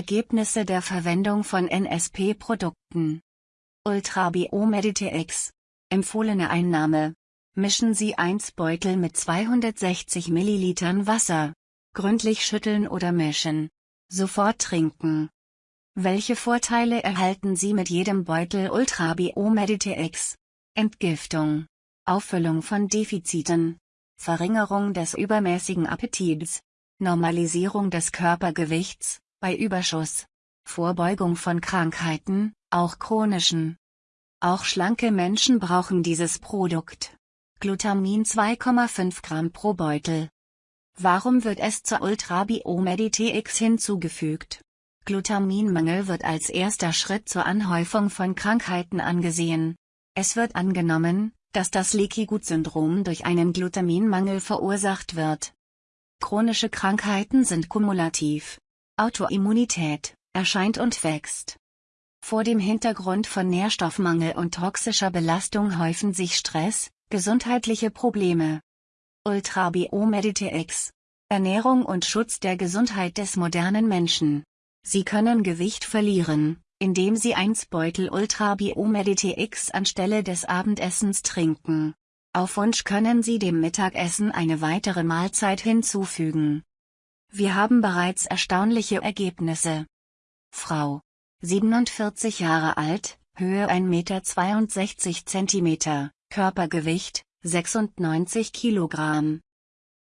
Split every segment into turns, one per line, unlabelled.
Ergebnisse der Verwendung von NSP-Produkten. Ultra Biomeditex. Empfohlene Einnahme. Mischen Sie 1 Beutel mit 260 ml Wasser. Gründlich schütteln oder mischen. Sofort trinken. Welche Vorteile erhalten Sie mit jedem Beutel Ultra Biomeditex? Entgiftung. Auffüllung von Defiziten. Verringerung des übermäßigen Appetits. Normalisierung des Körpergewichts, bei Überschuss. Vorbeugung von Krankheiten, auch chronischen. Auch schlanke Menschen brauchen dieses Produkt. Glutamin 2,5 Gramm pro Beutel. Warum wird es zur Ultra Biomeditex hinzugefügt? Glutaminmangel wird als erster Schritt zur Anhäufung von Krankheiten angesehen. Es wird angenommen, dass das Leaky Gut Syndrom durch einen Glutaminmangel verursacht wird. Chronische Krankheiten sind kumulativ. Autoimmunität erscheint und wächst. Vor dem Hintergrund von Nährstoffmangel und toxischer Belastung häufen sich Stress, gesundheitliche Probleme. Ultra Biomeditex Ernährung und Schutz der Gesundheit des modernen Menschen. Sie können Gewicht verlieren, indem Sie 1 Beutel Ultra Biomeditex anstelle des Abendessens trinken. Auf Wunsch können Sie dem Mittagessen eine weitere Mahlzeit hinzufügen. Wir haben bereits erstaunliche Ergebnisse. Frau. 47 Jahre alt, Höhe 1,62 Meter, Körpergewicht, 96 Kilogramm.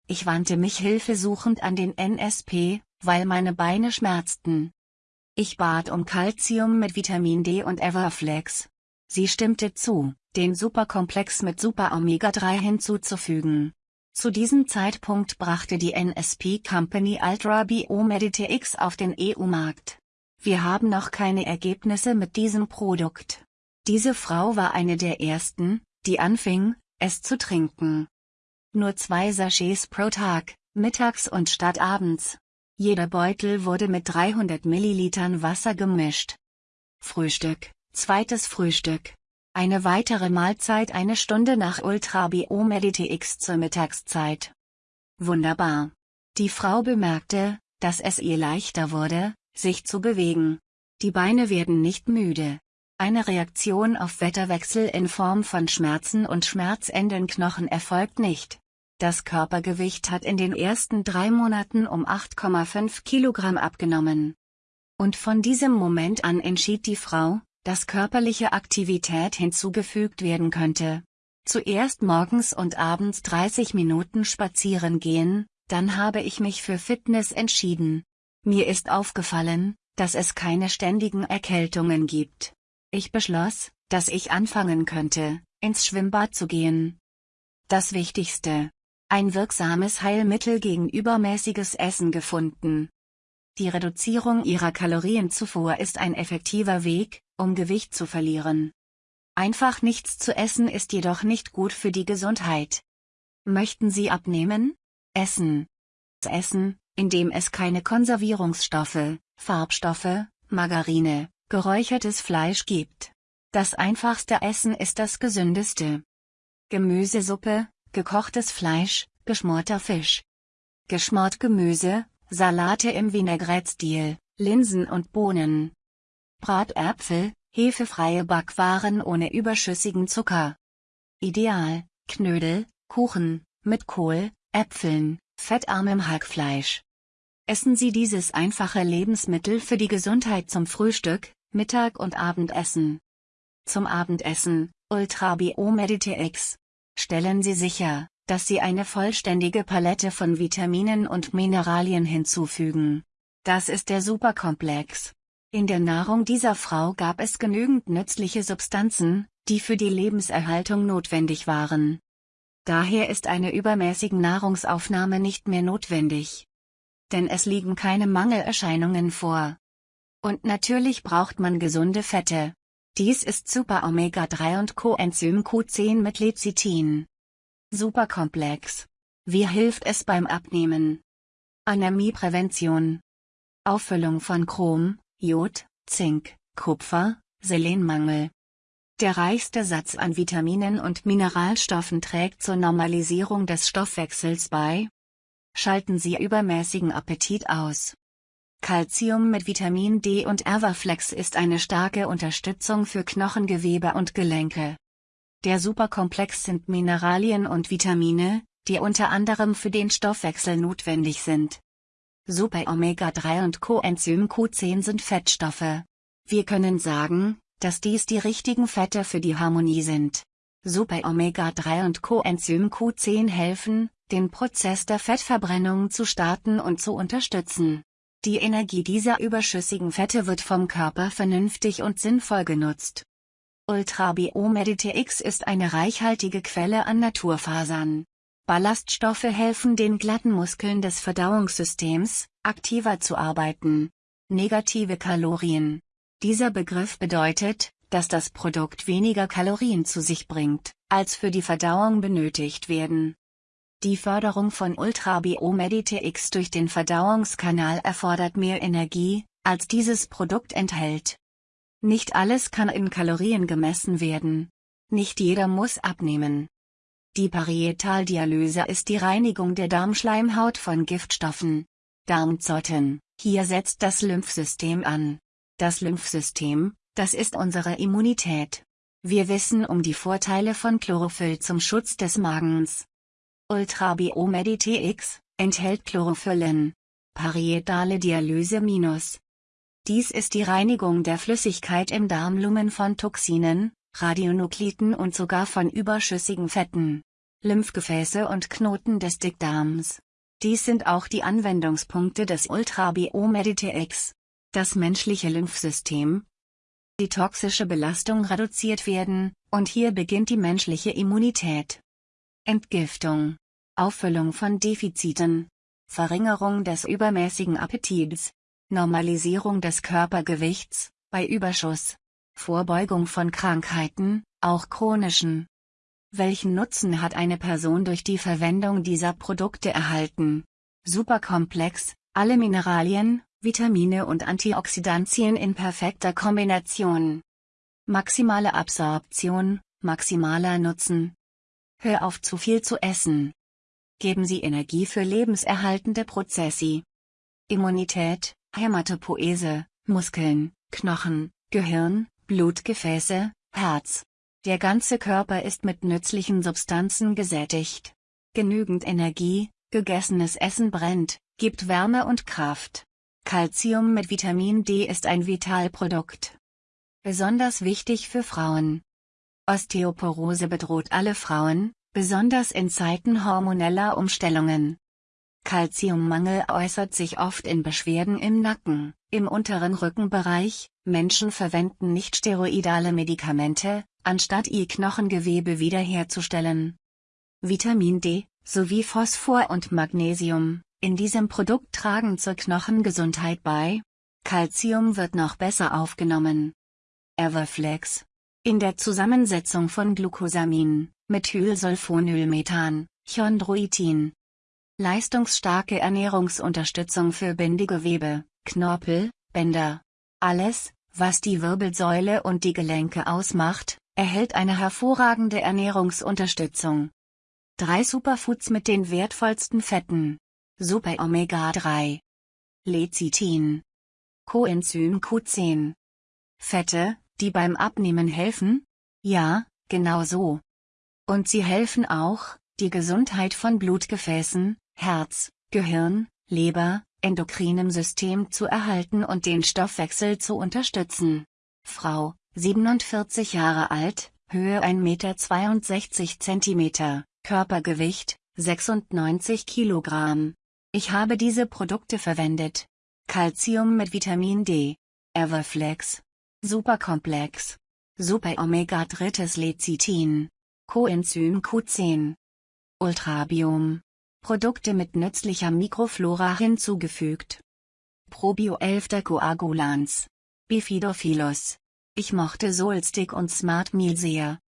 Ich wandte mich hilfesuchend an den NSP, weil meine Beine schmerzten. Ich bat um Calcium mit Vitamin D und Everflex. Sie stimmte zu, den Superkomplex mit Super Omega 3 hinzuzufügen. Zu diesem Zeitpunkt brachte die NSP Company Ultra Biomedite X auf den EU-Markt. Wir haben noch keine Ergebnisse mit diesem Produkt. Diese Frau war eine der ersten, die anfing, es zu trinken. Nur zwei Sachets pro Tag, mittags und statt abends. Jeder Beutel wurde mit 300 Millilitern Wasser gemischt. Frühstück, zweites Frühstück. Eine weitere Mahlzeit eine Stunde nach Ultra Biomedite X zur Mittagszeit. Wunderbar. Die Frau bemerkte, dass es ihr leichter wurde, sich zu bewegen. Die Beine werden nicht müde. Eine Reaktion auf Wetterwechsel in Form von Schmerzen und schmerzenden Knochen erfolgt nicht. Das Körpergewicht hat in den ersten drei Monaten um 8,5 Kilogramm abgenommen. Und von diesem Moment an entschied die Frau, dass körperliche Aktivität hinzugefügt werden könnte. Zuerst morgens und abends 30 Minuten spazieren gehen, dann habe ich mich für Fitness entschieden. Mir ist aufgefallen, dass es keine ständigen Erkältungen gibt. Ich beschloss, dass ich anfangen könnte, ins Schwimmbad zu gehen. Das Wichtigste, ein wirksames Heilmittel gegen übermäßiges Essen gefunden. Die Reduzierung ihrer Kalorienzufuhr ist ein effektiver Weg, um Gewicht zu verlieren. Einfach nichts zu essen ist jedoch nicht gut für die Gesundheit. Möchten Sie abnehmen? Essen. Essen, in dem es keine Konservierungsstoffe, Farbstoffe, Margarine, geräuchertes Fleisch gibt. Das einfachste Essen ist das gesündeste. Gemüsesuppe, gekochtes Fleisch, geschmorter Fisch. Geschmort Gemüse, Salate im Vinaigrette-Stil, Linsen und Bohnen. Bratäpfel, hefefreie Backwaren ohne überschüssigen Zucker. Ideal, Knödel, Kuchen, mit Kohl, Äpfeln, fettarmem Hackfleisch. Essen Sie dieses einfache Lebensmittel für die Gesundheit zum Frühstück, Mittag und Abendessen. Zum Abendessen, Ultra Biomedite X, Stellen Sie sicher, dass Sie eine vollständige Palette von Vitaminen und Mineralien hinzufügen. Das ist der Superkomplex. In der Nahrung dieser Frau gab es genügend nützliche Substanzen, die für die Lebenserhaltung notwendig waren. Daher ist eine übermäßige Nahrungsaufnahme nicht mehr notwendig. Denn es liegen keine Mangelerscheinungen vor. Und natürlich braucht man gesunde Fette. Dies ist Super Omega 3 und Coenzym Q10 mit Lecithin. Superkomplex. Wie hilft es beim Abnehmen? Anämieprävention. Auffüllung von Chrom, Jod, Zink, Kupfer, Selenmangel. Der reichste Satz an Vitaminen und Mineralstoffen trägt zur Normalisierung des Stoffwechsels bei. Schalten Sie übermäßigen Appetit aus. Calcium mit Vitamin D und Everflex ist eine starke Unterstützung für Knochengewebe und Gelenke. Der Superkomplex sind Mineralien und Vitamine, die unter anderem für den Stoffwechsel notwendig sind. Super Omega-3 und Coenzym Q10 sind Fettstoffe. Wir können sagen, dass dies die richtigen Fette für die Harmonie sind. Super Omega-3 und Coenzym Q10 helfen, den Prozess der Fettverbrennung zu starten und zu unterstützen. Die Energie dieser überschüssigen Fette wird vom Körper vernünftig und sinnvoll genutzt. Ultra Biomeditx ist eine reichhaltige Quelle an Naturfasern. Ballaststoffe helfen den glatten Muskeln des Verdauungssystems, aktiver zu arbeiten. Negative Kalorien. Dieser Begriff bedeutet, dass das Produkt weniger Kalorien zu sich bringt, als für die Verdauung benötigt werden. Die Förderung von Ultra Biomeditx durch den Verdauungskanal erfordert mehr Energie, als dieses Produkt enthält. Nicht alles kann in Kalorien gemessen werden. Nicht jeder muss abnehmen. Die Parietaldialyse ist die Reinigung der Darmschleimhaut von Giftstoffen. Darmzotten, hier setzt das Lymphsystem an. Das Lymphsystem, das ist unsere Immunität. Wir wissen um die Vorteile von Chlorophyll zum Schutz des Magens. Ultra Biomeditx enthält Chlorophyllin. Parietale Dialyse minus dies ist die Reinigung der Flüssigkeit im Darmlumen von Toxinen, Radionukliden und sogar von überschüssigen Fetten. Lymphgefäße und Knoten des Dickdarms. Dies sind auch die Anwendungspunkte des Ultra Biomeditx. Das menschliche Lymphsystem. Die toxische Belastung reduziert werden, und hier beginnt die menschliche Immunität. Entgiftung. Auffüllung von Defiziten. Verringerung des übermäßigen Appetits. Normalisierung des Körpergewichts, bei Überschuss. Vorbeugung von Krankheiten, auch chronischen. Welchen Nutzen hat eine Person durch die Verwendung dieser Produkte erhalten? Superkomplex, alle Mineralien, Vitamine und Antioxidantien in perfekter Kombination. Maximale Absorption, maximaler Nutzen. Hör auf zu viel zu essen. Geben Sie Energie für lebenserhaltende Prozesse. Immunität, Hämatopoese, Muskeln, Knochen, Gehirn, Blutgefäße, Herz. Der ganze Körper ist mit nützlichen Substanzen gesättigt. Genügend Energie, gegessenes Essen brennt, gibt Wärme und Kraft. Calcium mit Vitamin D ist ein Vitalprodukt. Besonders wichtig für Frauen. Osteoporose bedroht alle Frauen, besonders in Zeiten hormoneller Umstellungen. Calciummangel äußert sich oft in Beschwerden im Nacken, im unteren Rückenbereich, Menschen verwenden nicht steroidale Medikamente, anstatt ihr Knochengewebe wiederherzustellen. Vitamin D, sowie Phosphor und Magnesium, in diesem Produkt tragen zur Knochengesundheit bei. Calcium wird noch besser aufgenommen. Everflex. In der Zusammensetzung von Glucosamin, Methylsulfonylmethan, Chondroitin, Leistungsstarke Ernährungsunterstützung für Bindegewebe, Knorpel, Bänder. Alles, was die Wirbelsäule und die Gelenke ausmacht, erhält eine hervorragende Ernährungsunterstützung. Drei Superfoods mit den wertvollsten Fetten. Super Omega 3. Lecithin. Coenzym Q10. Fette, die beim Abnehmen helfen? Ja, genau so. Und sie helfen auch, die Gesundheit von Blutgefäßen, Herz, Gehirn, Leber, endokrinem System zu erhalten und den Stoffwechsel zu unterstützen. Frau, 47 Jahre alt, Höhe 1,62 Meter, Körpergewicht, 96 Kilogramm. Ich habe diese Produkte verwendet. Calcium mit Vitamin D. Everflex. Superkomplex. Super Omega 3 Lecithin. Coenzym Q10. Ultrabiom. Produkte mit nützlicher Mikroflora hinzugefügt. Probio 11. Coagulans. Bifidophilus. Ich mochte Solstick und Smart Meal sehr.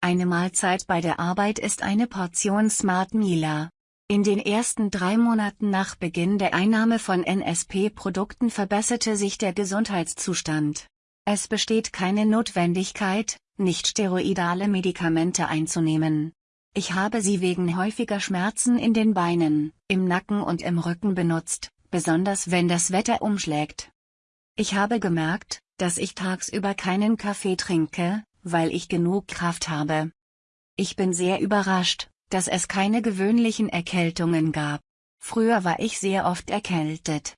Eine Mahlzeit bei der Arbeit ist eine Portion Smart Mealer. In den ersten drei Monaten nach Beginn der Einnahme von NSP-Produkten verbesserte sich der Gesundheitszustand. Es besteht keine Notwendigkeit, nicht steroidale Medikamente einzunehmen. Ich habe sie wegen häufiger Schmerzen in den Beinen, im Nacken und im Rücken benutzt, besonders wenn das Wetter umschlägt. Ich habe gemerkt, dass ich tagsüber keinen Kaffee trinke, weil ich genug Kraft habe. Ich bin sehr überrascht, dass es keine gewöhnlichen Erkältungen gab. Früher war ich sehr oft erkältet.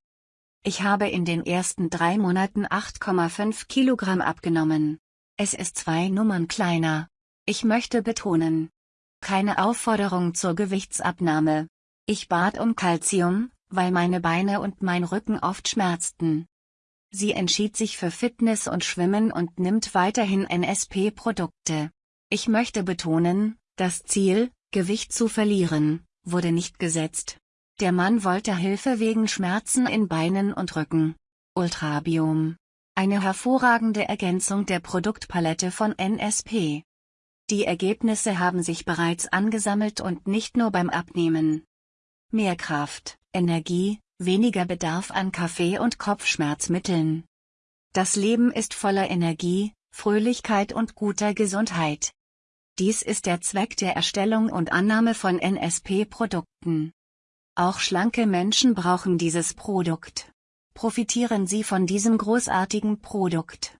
Ich habe in den ersten drei Monaten 8,5 Kilogramm abgenommen. Es ist zwei Nummern kleiner. Ich möchte betonen. Keine Aufforderung zur Gewichtsabnahme. Ich bat um Kalzium, weil meine Beine und mein Rücken oft schmerzten. Sie entschied sich für Fitness und Schwimmen und nimmt weiterhin NSP-Produkte. Ich möchte betonen, das Ziel, Gewicht zu verlieren, wurde nicht gesetzt. Der Mann wollte Hilfe wegen Schmerzen in Beinen und Rücken. Ultrabiom. Eine hervorragende Ergänzung der Produktpalette von NSP. Die Ergebnisse haben sich bereits angesammelt und nicht nur beim Abnehmen. Mehr Kraft, Energie, weniger Bedarf an Kaffee und Kopfschmerzmitteln. Das Leben ist voller Energie, Fröhlichkeit und guter Gesundheit. Dies ist der Zweck der Erstellung und Annahme von NSP-Produkten. Auch schlanke Menschen brauchen dieses Produkt. Profitieren Sie von diesem großartigen Produkt.